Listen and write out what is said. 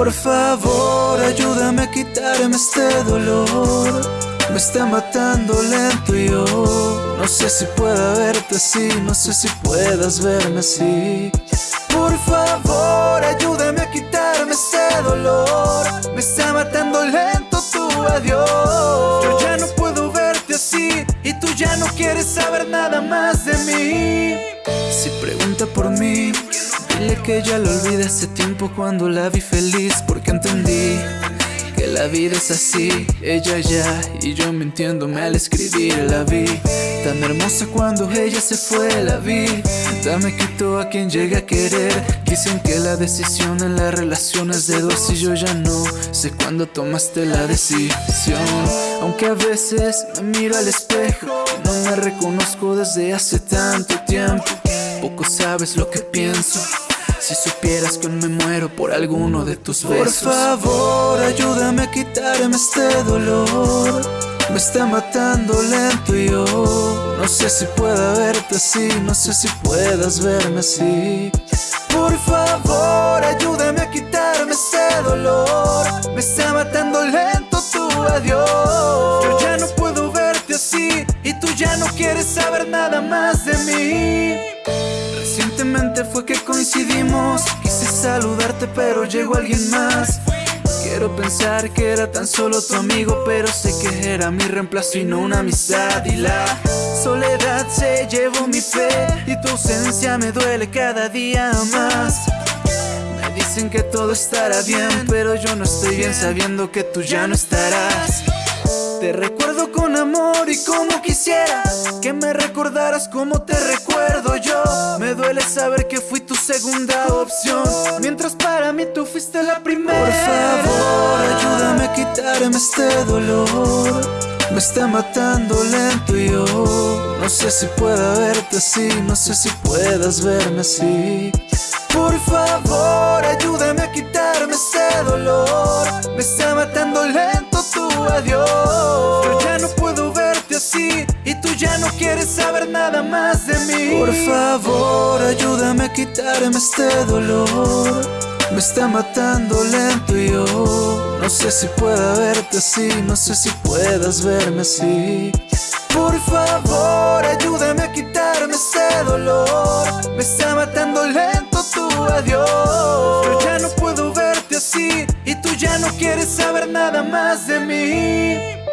Por favor, ayúdame a quitarme este dolor. Me está matando lento y yo no sé si pueda verte así, no sé si puedas verme así. Por favor, ayúdame a quitarme este dolor. Me está matando lento tu adiós. Yo ya no puedo verte así y tú ya no quieres saber nada más de mí. Si pregunta por mí, dile que ya lo olvidé hace tiempo cuando la vi feliz porque entendí que la vida es así, ella ya y yo mintiéndome al escribir la vi Tan hermosa cuando ella se fue, la vi. Dame quito a quien llegue a querer. Dicen que la decisión en la relación es de dos y yo ya no sé cuándo tomaste la decisión. Aunque a veces me miro al espejo no me reconozco desde hace tanto tiempo. Poco sabes lo que pienso si supieras que me muero por alguno de tus besos. Por favor, ayúdame a quitarme este dolor. Me está matando lento y yo No sé si pueda verte así No sé si puedas verme así. Por favor, ayúdame a quitarme este dolor. Me está matando lento tu adiós. Yo ya no puedo verte así Y tú ya no quieres saber nada más de mí Recientemente fue que coincidimos. Quise saludarte pero llegó alguien más. Quiero pensar que era tan solo tu amigo Pero sé que era mi reemplazo y no una amistad. Y la soledad se llevó mi fe Y tu ausencia me duele cada día más. Me dicen que todo estará bien Pero yo no estoy bien sabiendo que tú ya no estarás te recuerdo con amor y como quisiera Que me recordaras como te recuerdo yo. Me duele saber que fui tu segunda opción. Mientras para mí tú fuiste la primera. Por favor, ayúdame a quitarme este dolor. Me está matando lento y yo No sé si pueda verte así No sé si puedas verme así. Por favor, ayúdame quieres saber nada más de mí. Por favor, ayúdame a quitarme este dolor. Me está matando lento y yo No sé si pueda verte así No sé si puedas verme así. Por favor, ayúdame a quitarme este dolor. Me está matando lento tu adiós. Yo ya no puedo verte así Y tú ya no quieres saber nada más de mí